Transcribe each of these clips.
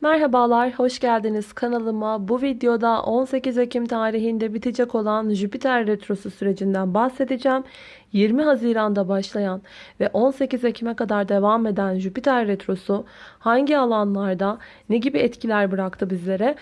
Merhabalar, hoş geldiniz kanalıma. Bu videoda 18 Ekim tarihinde bitecek olan Jüpiter Retrosu sürecinden bahsedeceğim. 20 Haziran'da başlayan ve 18 Ekim'e kadar devam eden Jüpiter Retrosu hangi alanlarda ne gibi etkiler bıraktı bizlere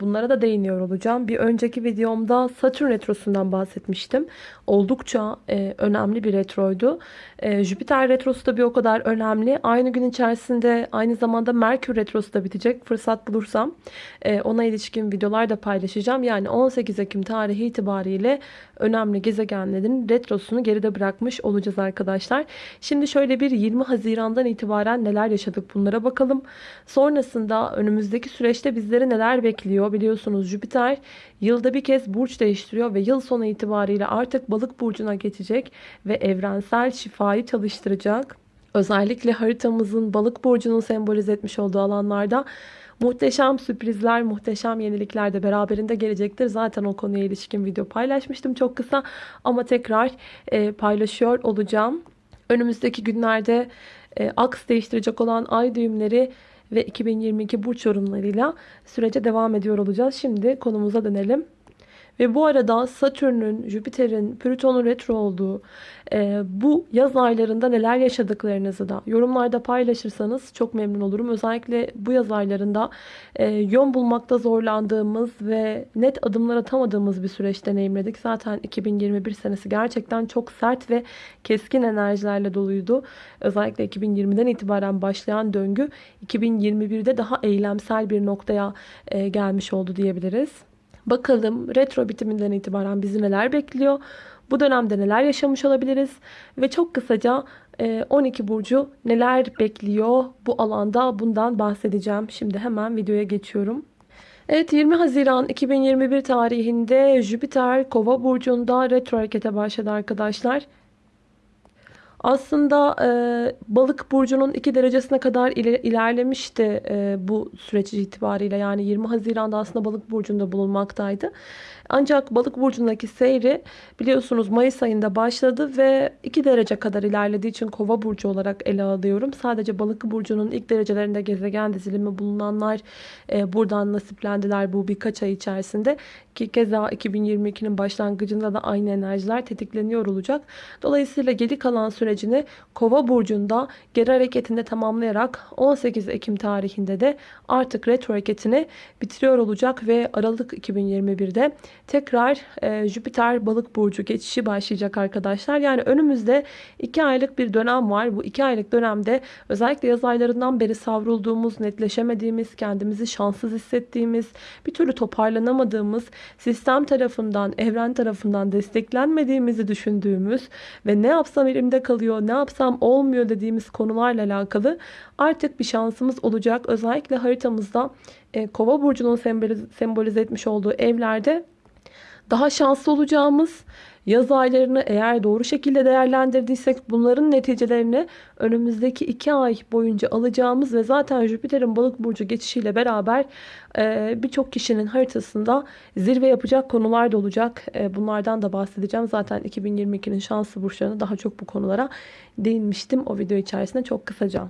bunlara da değiniyor olacağım. Bir önceki videomda Satürn Retrosu'ndan bahsetmiştim. Oldukça e, önemli bir retroydu. E, Jüpiter Retrosu da bir o kadar önemli. Aynı gün içerisinde aynı zamanda Merkür Retrosu da bitecek. Fırsat bulursam ona ilişkin videolar da paylaşacağım. Yani 18 Ekim tarihi itibariyle önemli gezegenlerin retrosunu geride bırakmış olacağız arkadaşlar. Şimdi şöyle bir 20 Haziran'dan itibaren neler yaşadık bunlara bakalım. Sonrasında önümüzdeki süreçte bizleri neler bekliyor biliyorsunuz Jüpiter yılda bir kez burç değiştiriyor ve yıl sonu itibariyle artık balık burcuna geçecek ve evrensel şifayı çalıştıracak. Özellikle haritamızın balık burcunun sembolize etmiş olduğu alanlarda Muhteşem sürprizler, muhteşem yenilikler de beraberinde gelecektir. Zaten o konuya ilişkin video paylaşmıştım çok kısa ama tekrar e, paylaşıyor olacağım. Önümüzdeki günlerde e, aks değiştirecek olan ay düğümleri ve 2022 burç yorumlarıyla sürece devam ediyor olacağız. Şimdi konumuza dönelim. Ve bu arada Satürn'ün, Jüpiter'in, Plüton'un retro olduğu e, bu yaz aylarında neler yaşadıklarınızı da yorumlarda paylaşırsanız çok memnun olurum. Özellikle bu yaz aylarında e, yön bulmakta zorlandığımız ve net adımlar atamadığımız bir süreç deneyimledik. Zaten 2021 senesi gerçekten çok sert ve keskin enerjilerle doluydu. Özellikle 2020'den itibaren başlayan döngü 2021'de daha eylemsel bir noktaya e, gelmiş oldu diyebiliriz. Bakalım retro bitiminden itibaren bizi neler bekliyor? Bu dönemde neler yaşamış olabiliriz? Ve çok kısaca 12 e, burcu neler bekliyor bu alanda bundan bahsedeceğim. Şimdi hemen videoya geçiyorum. Evet 20 Haziran 2021 tarihinde Jüpiter Kova burcunda retro harekete başladı arkadaşlar. Aslında e, balık burcunun 2 derecesine kadar iler, ilerlemişti e, bu süreç itibariyle. Yani 20 Haziran'da aslında balık burcunda bulunmaktaydı. Ancak balık burcundaki seyri biliyorsunuz Mayıs ayında başladı ve 2 derece kadar ilerlediği için kova burcu olarak ele alıyorum. Sadece balık burcunun ilk derecelerinde gezegen dizilimi bulunanlar e, buradan nasiplendiler bu birkaç ay içerisinde. Ki keza 2022'nin başlangıcında da aynı enerjiler tetikleniyor olacak. Dolayısıyla geri kalan sürecini kova burcunda geri hareketinde tamamlayarak 18 Ekim tarihinde de artık retro hareketini bitiriyor olacak ve Aralık 2021'de tekrar e, Jüpiter balık burcu geçişi başlayacak arkadaşlar. Yani önümüzde 2 aylık bir dönem var. Bu 2 aylık dönemde özellikle yaz aylarından beri savrulduğumuz, netleşemediğimiz, kendimizi şanssız hissettiğimiz, bir türlü toparlanamadığımız, sistem tarafından, evren tarafından desteklenmediğimizi düşündüğümüz ve ne yapsam elimde kalıyor, ne yapsam olmuyor dediğimiz konularla alakalı artık bir şansımız olacak. Özellikle haritamızda e, Kova burcunun sembolize etmiş olduğu evlerde daha şanslı olacağımız yaz aylarını eğer doğru şekilde değerlendirdiysek bunların neticelerini önümüzdeki iki ay boyunca alacağımız ve zaten Jüpiter'in balık burcu geçişiyle beraber e, birçok kişinin haritasında zirve yapacak konular da olacak. E, bunlardan da bahsedeceğim. Zaten 2022'nin şanslı burçlarına daha çok bu konulara değinmiştim o video içerisinde çok kısaca.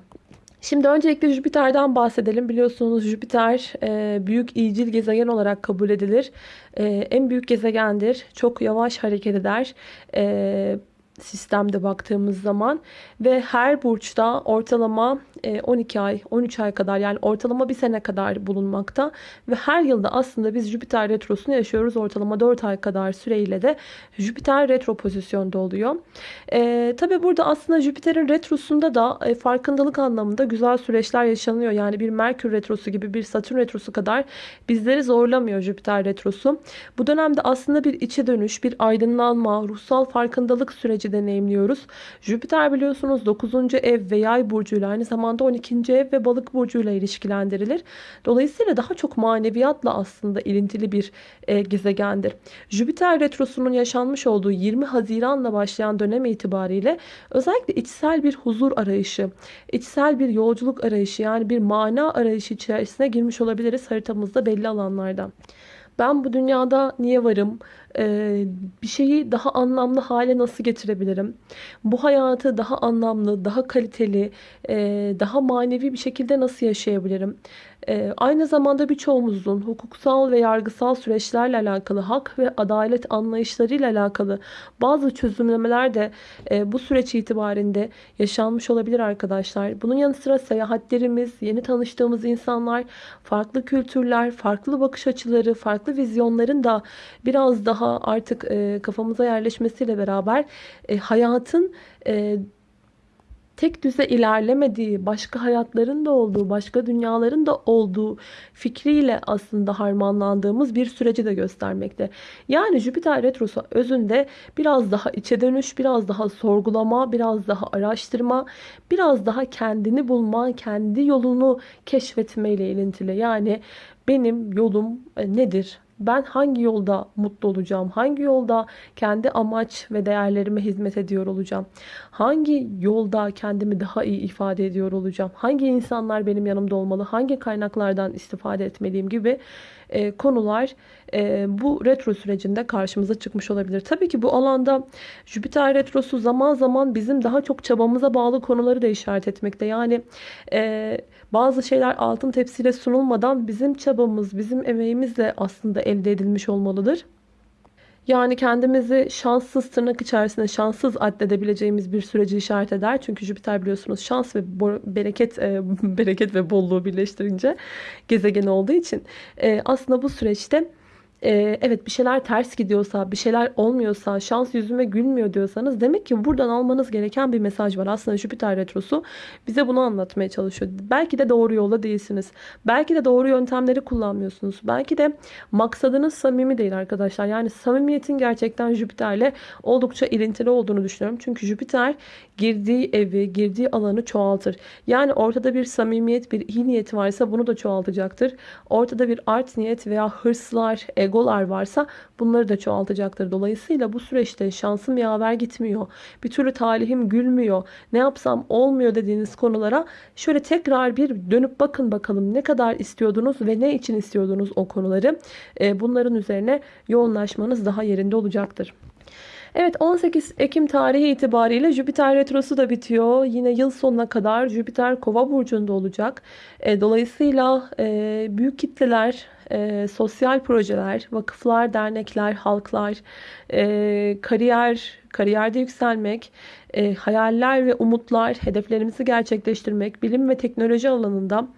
Şimdi öncelikle Jüpiter'den bahsedelim. Biliyorsunuz Jüpiter e, büyük iyicil gezegen olarak kabul edilir. E, en büyük gezegendir. Çok yavaş hareket eder. E, sistemde baktığımız zaman ve her burçta ortalama 12 e, ay 13 ay kadar yani ortalama bir sene kadar bulunmakta ve her yılda aslında biz Jüpiter retrosunu yaşıyoruz ortalama 4 ay kadar süreyle de Jüpiter retro pozisyonda oluyor. E, Tabi burada aslında Jüpiter'in retrosunda da e, farkındalık anlamında güzel süreçler yaşanıyor. Yani bir Merkür retrosu gibi bir Satürn retrosu kadar bizleri zorlamıyor Jüpiter retrosu. Bu dönemde aslında bir içe dönüş, bir aydınlanma, ruhsal farkındalık süreci süreci deneyimliyoruz. Jüpiter biliyorsunuz 9. ev ve yay burcuyla aynı zamanda 12. ev ve balık burcuyla ilişkilendirilir. Dolayısıyla daha çok maneviyatla aslında ilintili bir e, gezegendir. Jüpiter retrosunun yaşanmış olduğu 20 Haziran'la başlayan dönem itibariyle özellikle içsel bir huzur arayışı, içsel bir yolculuk arayışı yani bir mana arayışı içerisine girmiş olabiliriz haritamızda belli alanlarda. Ben bu dünyada niye varım? e, bir şeyi daha anlamlı hale nasıl getirebilirim? Bu hayatı daha anlamlı, daha kaliteli, e, daha manevi bir şekilde nasıl yaşayabilirim? E, aynı zamanda birçoğumuzun hukuksal ve yargısal süreçlerle alakalı, hak ve adalet anlayışlarıyla alakalı bazı çözümlemeler de e, bu süreç itibarinde yaşanmış olabilir arkadaşlar. Bunun yanı sıra seyahatlerimiz, yeni tanıştığımız insanlar, farklı kültürler, farklı bakış açıları, farklı vizyonların da biraz daha artık e, kafamıza yerleşmesiyle beraber e, hayatın tek düze ilerlemediği, başka hayatların da olduğu, başka dünyaların da olduğu fikriyle aslında harmanlandığımız bir süreci de göstermekte. Yani Jüpiter Retrosu özünde biraz daha içe dönüş, biraz daha sorgulama, biraz daha araştırma, biraz daha kendini bulma, kendi yolunu keşfetme ile ilintili. Yani benim yolum e, nedir? Ben hangi yolda mutlu olacağım? Hangi yolda kendi amaç ve değerlerime hizmet ediyor olacağım? Hangi yolda kendimi daha iyi ifade ediyor olacağım? Hangi insanlar benim yanımda olmalı? Hangi kaynaklardan istifade etmeliyim gibi e, konular e, bu retro sürecinde karşımıza çıkmış olabilir. Tabii ki bu alanda Jüpiter retrosu zaman zaman bizim daha çok çabamıza bağlı konuları da işaret etmekte. Yani e, bazı şeyler altın tepsiyle sunulmadan bizim çabamız, bizim emeğimizle aslında elde edilmiş olmalıdır. Yani kendimizi şanssız tırnak içerisinde şanssız addedebileceğimiz bir süreci işaret eder. Çünkü Jüpiter biliyorsunuz şans ve bereket e, bereket ve bolluğu birleştirince gezegen olduğu için e, aslında bu süreçte e, evet bir şeyler ters gidiyorsa, bir şeyler olmuyorsa, şans yüzüme gülmüyor diyorsanız demek ki buradan almanız gereken bir mesaj var. Aslında Jüpiter Retrosu bize bunu anlatmaya çalışıyor. Belki de doğru yolda değilsiniz. Belki de doğru yöntemleri kullanmıyorsunuz. Belki de maksadınız samimi değil arkadaşlar. Yani samimiyetin gerçekten Jüpiter'le oldukça ilintili olduğunu düşünüyorum. Çünkü Jüpiter girdiği evi, girdiği alanı çoğaltır. Yani ortada bir samimiyet, bir iyi niyet varsa bunu da çoğaltacaktır. Ortada bir art niyet veya hırslar, egolar varsa bunları da çoğaltacaktır. Dolayısıyla bu süreçte şansım yaver gitmiyor. Bir türlü talihim gülmüyor. Ne yapsam olmuyor dediğiniz konulara şöyle tekrar bir dönüp bakın bakalım ne kadar istiyordunuz ve ne için istiyordunuz o konuları. Ee, bunların üzerine yoğunlaşmanız daha yerinde olacaktır. Evet 18 Ekim tarihi itibariyle Jüpiter Retrosu da bitiyor. Yine yıl sonuna kadar Jüpiter Kova burcunda olacak. E, dolayısıyla e, büyük kitleler, e, sosyal projeler, vakıflar, dernekler, halklar, e, kariyer, kariyerde yükselmek, e, hayaller ve umutlar, hedeflerimizi gerçekleştirmek, bilim ve teknoloji alanında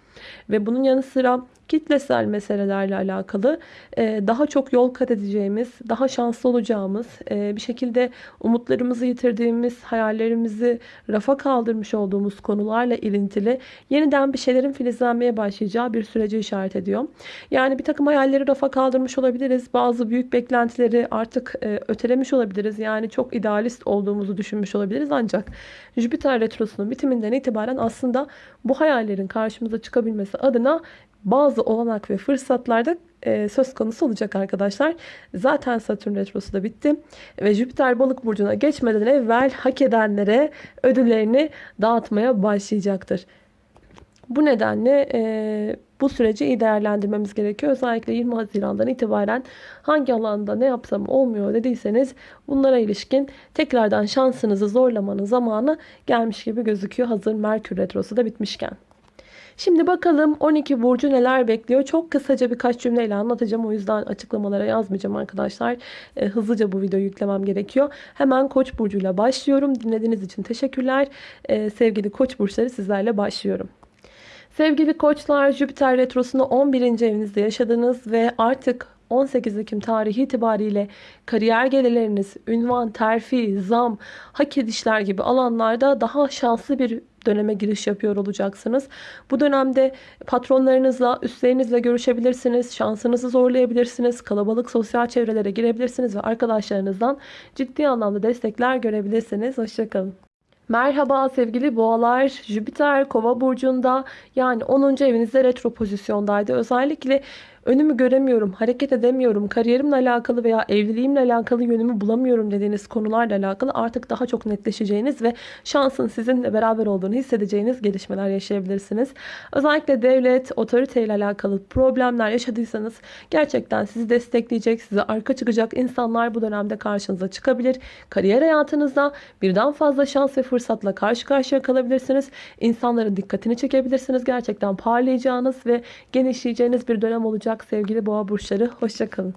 ve bunun yanı sıra kitlesel meselelerle alakalı e, daha çok yol kat edeceğimiz, daha şanslı olacağımız, e, bir şekilde umutlarımızı yitirdiğimiz, hayallerimizi rafa kaldırmış olduğumuz konularla ilintili yeniden bir şeylerin filizlenmeye başlayacağı bir sürece işaret ediyor. Yani bir takım hayalleri rafa kaldırmış olabiliriz. Bazı büyük beklentileri artık e, ötelemiş olabiliriz. Yani çok idealist olduğumuzu düşünmüş olabiliriz. Ancak Jüpiter Retrosu'nun bitiminden itibaren aslında bu hayallerin karşımıza çıkabilmesi adına bazı olanak ve fırsatlarda e, söz konusu olacak arkadaşlar. Zaten Satürn Retrosu da bitti. Ve Jüpiter balık burcuna geçmeden evvel hak edenlere ödüllerini dağıtmaya başlayacaktır. Bu nedenle e, bu süreci iyi değerlendirmemiz gerekiyor. Özellikle 20 Haziran'dan itibaren hangi alanda ne yapsam olmuyor dediyseniz bunlara ilişkin tekrardan şansınızı zorlamanın zamanı gelmiş gibi gözüküyor. Hazır Merkür Retrosu da bitmişken. Şimdi bakalım 12 burcu neler bekliyor. Çok kısaca birkaç cümleyle anlatacağım. O yüzden açıklamalara yazmayacağım arkadaşlar. E, hızlıca bu videoyu yüklemem gerekiyor. Hemen Koç burcuyla başlıyorum. Dinlediğiniz için teşekkürler. E, sevgili Koç burçları sizlerle başlıyorum. Sevgili koçlar Jüpiter retrosunu 11. evinizde yaşadınız ve artık 18 Ekim tarihi itibariyle kariyer gelirleriniz, ünvan, terfi, zam, hak edişler gibi alanlarda daha şanslı bir döneme giriş yapıyor olacaksınız. Bu dönemde patronlarınızla, üstlerinizle görüşebilirsiniz. Şansınızı zorlayabilirsiniz. Kalabalık sosyal çevrelere girebilirsiniz ve arkadaşlarınızdan ciddi anlamda destekler görebilirsiniz. Hoşçakalın. Merhaba sevgili boğalar. Jüpiter kova burcunda yani 10. evinizde retro pozisyondaydı. Özellikle önümü göremiyorum, hareket edemiyorum, kariyerimle alakalı veya evliliğimle alakalı yönümü bulamıyorum dediğiniz konularla alakalı artık daha çok netleşeceğiniz ve şansın sizinle beraber olduğunu hissedeceğiniz gelişmeler yaşayabilirsiniz. Özellikle devlet, otoriteyle alakalı problemler yaşadıysanız gerçekten sizi destekleyecek, size arka çıkacak insanlar bu dönemde karşınıza çıkabilir. Kariyer hayatınızda birden fazla şans ve fırsatla karşı karşıya kalabilirsiniz. İnsanların dikkatini çekebilirsiniz. Gerçekten parlayacağınız ve genişleyeceğiniz bir dönem olacak sevgili boğa burçları. Hoşçakalın.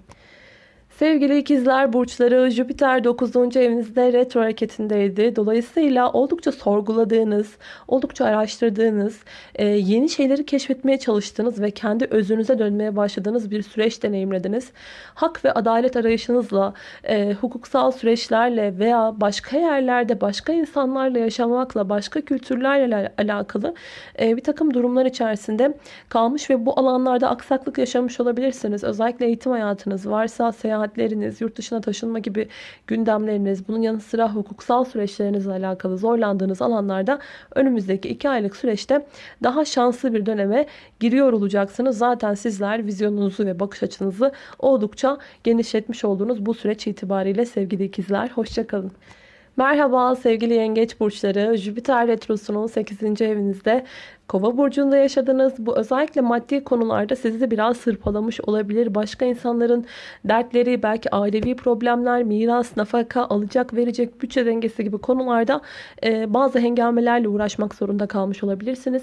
Sevgili ikizler burçları Jüpiter 9. evinizde retro hareketindeydi. Dolayısıyla oldukça sorguladığınız, oldukça araştırdığınız, e, yeni şeyleri keşfetmeye çalıştığınız ve kendi özünüze dönmeye başladığınız bir süreç deneyimlediniz. Hak ve adalet arayışınızla, e, hukuksal süreçlerle veya başka yerlerde başka insanlarla yaşamakla, başka kültürlerle alakalı e, bir takım durumlar içerisinde kalmış ve bu alanlarda aksaklık yaşamış olabilirsiniz. Özellikle eğitim hayatınız varsa, seyahat seyahatleriniz, yurt dışına taşınma gibi gündemleriniz, bunun yanı sıra hukuksal süreçlerinizle alakalı zorlandığınız alanlarda önümüzdeki 2 aylık süreçte daha şanslı bir döneme giriyor olacaksınız. Zaten sizler vizyonunuzu ve bakış açınızı oldukça genişletmiş olduğunuz bu süreç itibariyle sevgili ikizler. Hoşçakalın. Merhaba sevgili yengeç burçları. Jüpiter Retrosu'nun 8. evinizde Kova burcunda yaşadınız. Bu özellikle maddi konularda sizi biraz sırpalamış olabilir. Başka insanların dertleri, belki ailevi problemler, miras, nafaka, alacak, verecek, bütçe dengesi gibi konularda e, bazı hengamelerle uğraşmak zorunda kalmış olabilirsiniz.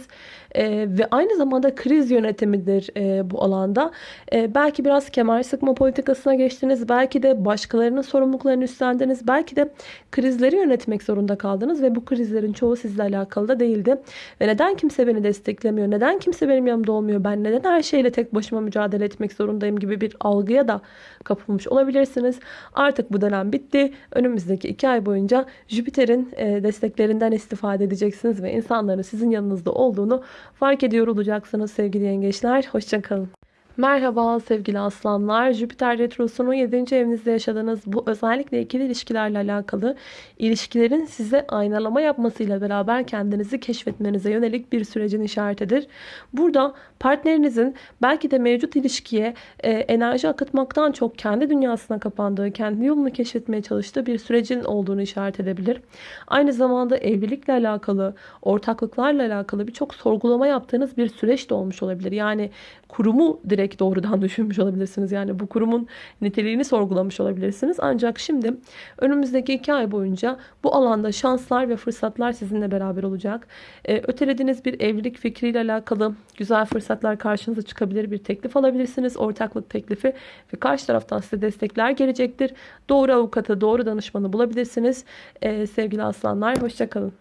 E, ve aynı zamanda kriz yönetimidir e, bu alanda. E, belki biraz kemer sıkma politikasına geçtiniz. Belki de başkalarının sorumluluklarını üstlendiniz. Belki de krizleri yönetmek zorunda kaldınız ve bu krizlerin çoğu sizle alakalı da değildi. Ve neden kimse beni desteklemiyor? Neden kimse benim yanımda olmuyor? Ben neden her şeyle tek başıma mücadele etmek zorundayım gibi bir algıya da kapılmış olabilirsiniz. Artık bu dönem bitti. Önümüzdeki iki ay boyunca Jüpiter'in e, desteklerinden istifade edeceksiniz ve insanların sizin yanınızda olduğunu fark ediyor olacaksınız sevgili yengeçler. Hoşçakalın. Merhaba sevgili aslanlar. Jüpiter Retrosu'nun 7. evinizde yaşadığınız bu özellikle ikili ilişkilerle alakalı ilişkilerin size aynalama yapmasıyla beraber kendinizi keşfetmenize yönelik bir sürecin işaretidir. Burada partnerinizin belki de mevcut ilişkiye e, enerji akıtmaktan çok kendi dünyasına kapandığı, kendi yolunu keşfetmeye çalıştığı bir sürecin olduğunu işaret edebilir. Aynı zamanda evlilikle alakalı, ortaklıklarla alakalı birçok sorgulama yaptığınız bir süreç de olmuş olabilir. Yani kurumu direkt doğrudan düşünmüş olabilirsiniz. Yani bu kurumun niteliğini sorgulamış olabilirsiniz. Ancak şimdi önümüzdeki iki ay boyunca bu alanda şanslar ve fırsatlar sizinle beraber olacak. Ee, ötelediğiniz bir evlilik fikriyle alakalı güzel fırsatlar karşınıza çıkabilir. Bir teklif alabilirsiniz. Ortaklık teklifi ve karşı taraftan size destekler gelecektir. Doğru avukatı, doğru danışmanı bulabilirsiniz. Ee, sevgili aslanlar hoşçakalın.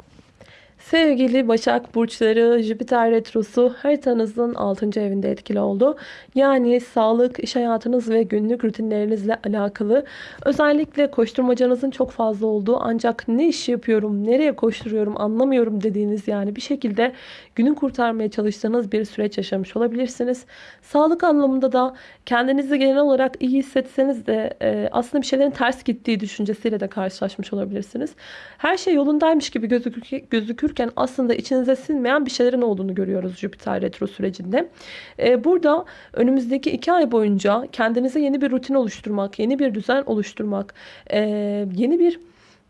Sevgili Başak Burçları Jüpiter Retrosu haritanızın 6. evinde etkili oldu. Yani sağlık, iş hayatınız ve günlük rutinlerinizle alakalı özellikle koşturmacanızın çok fazla olduğu ancak ne iş yapıyorum, nereye koşturuyorum anlamıyorum dediğiniz yani bir şekilde günü kurtarmaya çalıştığınız bir süreç yaşamış olabilirsiniz. Sağlık anlamında da kendinizi genel olarak iyi hissetseniz de e, aslında bir şeylerin ters gittiği düşüncesiyle de karşılaşmış olabilirsiniz. Her şey yolundaymış gibi gözükür, gözükürken aslında içinize sinmeyen bir şeylerin olduğunu görüyoruz Jüpiter retro sürecinde. E, burada önümüzdeki iki ay boyunca kendinize yeni bir rutin oluşturmak, yeni bir düzen oluşturmak, e, yeni bir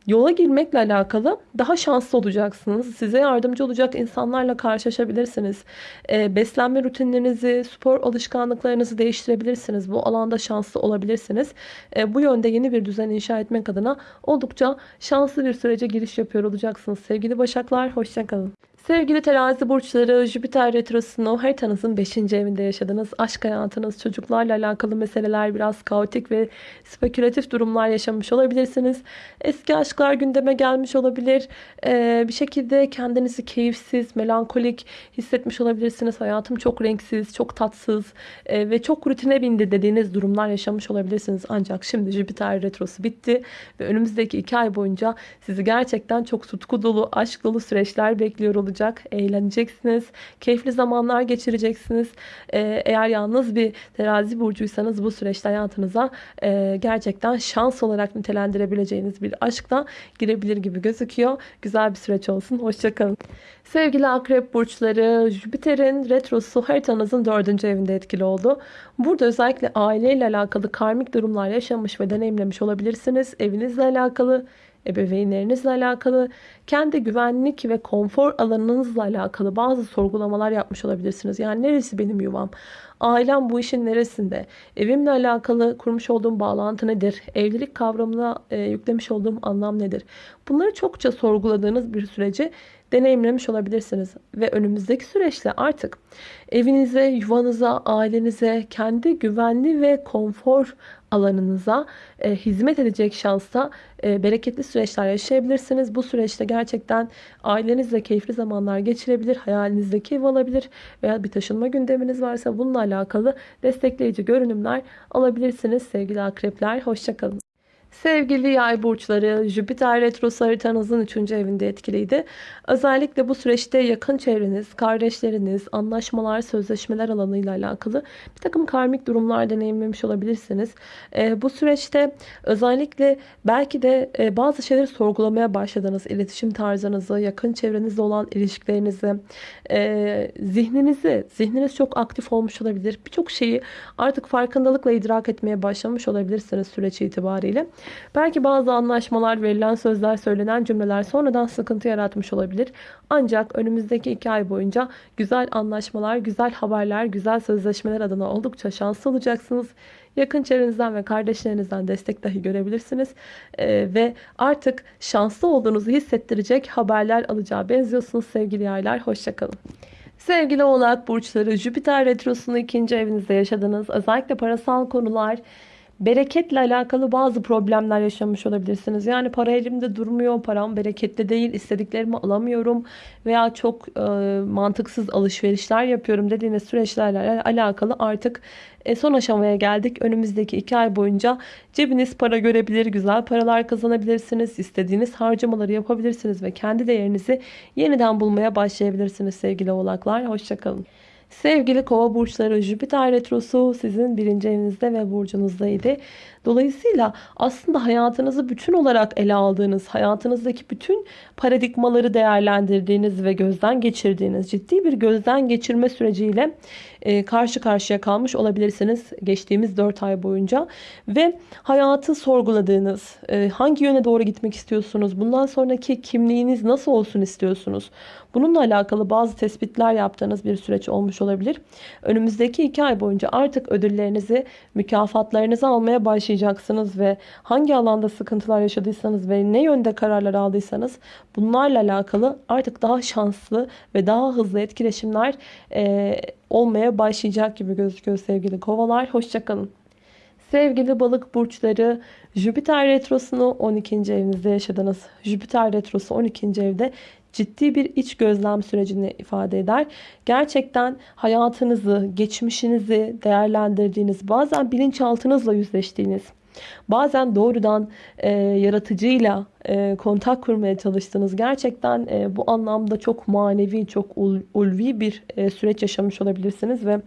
yola girmekle alakalı daha şanslı olacaksınız. Size yardımcı olacak insanlarla karşılaşabilirsiniz. E, beslenme rutinlerinizi, spor alışkanlıklarınızı değiştirebilirsiniz. Bu alanda şanslı olabilirsiniz. E, bu yönde yeni bir düzen inşa etmek adına oldukça şanslı bir sürece giriş yapıyor olacaksınız. Sevgili Başaklar, hoşçakalın. Sevgili terazi burçları Jüpiter retrosunu haritanızın 5. evinde yaşadınız. Aşk hayatınız, çocuklarla alakalı meseleler biraz kaotik ve spekülatif durumlar yaşamış olabilirsiniz. Eski aşklar gündeme gelmiş olabilir. Ee, bir şekilde kendinizi keyifsiz, melankolik hissetmiş olabilirsiniz. Hayatım çok renksiz, çok tatsız e, ve çok rutine bindi dediğiniz durumlar yaşamış olabilirsiniz. Ancak şimdi Jüpiter retrosu bitti ve önümüzdeki 2 ay boyunca sizi gerçekten çok tutku dolu, aşk dolu süreçler bekliyor olacak olacak. Eğleneceksiniz. Keyifli zamanlar geçireceksiniz. Ee, eğer yalnız bir terazi burcuysanız bu süreçte hayatınıza e, gerçekten şans olarak nitelendirebileceğiniz bir aşkla girebilir gibi gözüküyor. Güzel bir süreç olsun. Hoşçakalın. Sevgili akrep burçları, Jüpiter'in retrosu haritanızın dördüncü evinde etkili oldu. Burada özellikle aileyle alakalı karmik durumlar yaşamış ve deneyimlemiş olabilirsiniz. Evinizle alakalı, ebeveynlerinizle alakalı, kendi güvenlik ve konfor alanınızla alakalı bazı sorgulamalar yapmış olabilirsiniz. Yani neresi benim yuvam? Ailem bu işin neresinde? Evimle alakalı kurmuş olduğum bağlantı nedir? Evlilik kavramına e, yüklemiş olduğum anlam nedir? Bunları çokça sorguladığınız bir süreci deneyimlemiş olabilirsiniz. Ve önümüzdeki süreçte artık evinize, yuvanıza, ailenize, kendi güvenli ve konfor alanınıza e, hizmet edecek şansta e, bereketli süreçler yaşayabilirsiniz. Bu süreçte gerçekten ailenizle keyifli zamanlar geçirebilir, hayalinizdeki ev alabilir veya bir taşınma gündeminiz varsa bununla alakalı destekleyici görünümler alabilirsiniz sevgili akrepler. Hoşçakalın. Sevgili yay burçları, Jüpiter retrosu haritanızın 3. evinde etkiliydi. Özellikle bu süreçte yakın çevreniz, kardeşleriniz, anlaşmalar, sözleşmeler alanıyla alakalı bir takım karmik durumlar deneyimlemiş olabilirsiniz. Ee, bu süreçte özellikle belki de e, bazı şeyleri sorgulamaya başladınız. İletişim tarzınızı, yakın çevrenizle olan ilişkilerinizi, e, zihninizi, zihniniz çok aktif olmuş olabilir. Birçok şeyi artık farkındalıkla idrak etmeye başlamış olabilirsiniz süreç itibariyle. Belki bazı anlaşmalar, verilen sözler, söylenen cümleler sonradan sıkıntı yaratmış olabilir. Ancak önümüzdeki iki ay boyunca güzel anlaşmalar, güzel haberler, güzel sözleşmeler adına oldukça şanslı olacaksınız. Yakın çevrenizden ve kardeşlerinizden destek dahi görebilirsiniz. Ee, ve artık şanslı olduğunuzu hissettirecek haberler alacağı benziyorsunuz sevgili yaylar. Hoşçakalın. Sevgili oğlak burçları, Jüpiter retrosunu ikinci evinizde yaşadınız. Özellikle parasal konular, bereketle alakalı bazı problemler yaşamış olabilirsiniz. Yani para elimde durmuyor, param bereketli değil, istediklerimi alamıyorum veya çok e, mantıksız alışverişler yapıyorum dediğiniz süreçlerle alakalı artık e, son aşamaya geldik. Önümüzdeki iki ay boyunca cebiniz para görebilir, güzel paralar kazanabilirsiniz, istediğiniz harcamaları yapabilirsiniz ve kendi değerinizi yeniden bulmaya başlayabilirsiniz sevgili oğlaklar. Hoşçakalın. Sevgili kova burçları Jüpiter retrosu sizin birinci evinizde ve burcunuzdaydı. Dolayısıyla aslında hayatınızı bütün olarak ele aldığınız, hayatınızdaki bütün paradigmaları değerlendirdiğiniz ve gözden geçirdiğiniz ciddi bir gözden geçirme süreciyle karşı karşıya kalmış olabilirsiniz geçtiğimiz 4 ay boyunca. Ve hayatı sorguladığınız, e, hangi yöne doğru gitmek istiyorsunuz, bundan sonraki kimliğiniz nasıl olsun istiyorsunuz? Bununla alakalı bazı tespitler yaptığınız bir süreç olmuş olabilir. Önümüzdeki 2 ay boyunca artık ödüllerinizi, mükafatlarınızı almaya başlayacaksınız ve hangi alanda sıkıntılar yaşadıysanız ve ne yönde kararlar aldıysanız bunlarla alakalı artık daha şanslı ve daha hızlı etkileşimler e, olmaya başlayacak gibi gözüküyor sevgili kovalar. Hoşçakalın. Sevgili balık burçları Jüpiter retrosunu 12. evinizde yaşadınız. Jüpiter retrosu 12. evde ciddi bir iç gözlem sürecini ifade eder. Gerçekten hayatınızı, geçmişinizi değerlendirdiğiniz, bazen bilinçaltınızla yüzleştiğiniz, bazen doğrudan e, yaratıcıyla e, kontak kurmaya çalıştınız. Gerçekten e, bu anlamda çok manevi, çok ulvi bir e, süreç yaşamış olabilirsiniz ve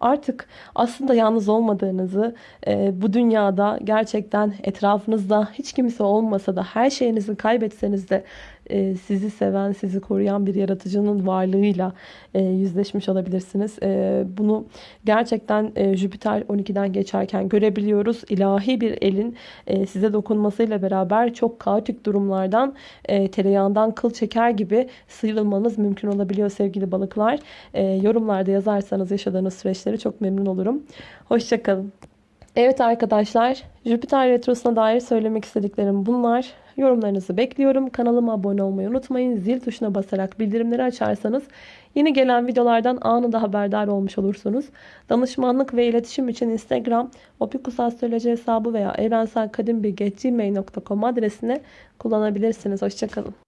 artık aslında yalnız olmadığınızı, e, bu dünyada gerçekten etrafınızda hiç kimse olmasa da her şeyinizi kaybetseniz de e, sizi seven, sizi koruyan bir yaratıcının varlığıyla e, yüzleşmiş olabilirsiniz. E, bunu gerçekten Jüpiter 12'den geçerken görebiliyoruz. İlahi bir elin size dokunmasıyla beraber çok kaotik durumlardan e, tereyağından kıl çeker gibi sıyrılmanız mümkün olabiliyor sevgili balıklar. Yorumlarda yazarsanız yaşadığınız süreçleri çok memnun olurum. Hoşçakalın. Evet arkadaşlar Jüpiter Retrosu'na dair söylemek istediklerim bunlar. Yorumlarınızı bekliyorum. Kanalıma abone olmayı unutmayın. Zil tuşuna basarak bildirimleri açarsanız yeni gelen videolardan anında haberdar olmuş olursunuz. Danışmanlık ve iletişim için Instagram, opikusastroloji hesabı veya evrenselkadimbilgi.gmail.com adresine kullanabilirsiniz. Hoşçakalın.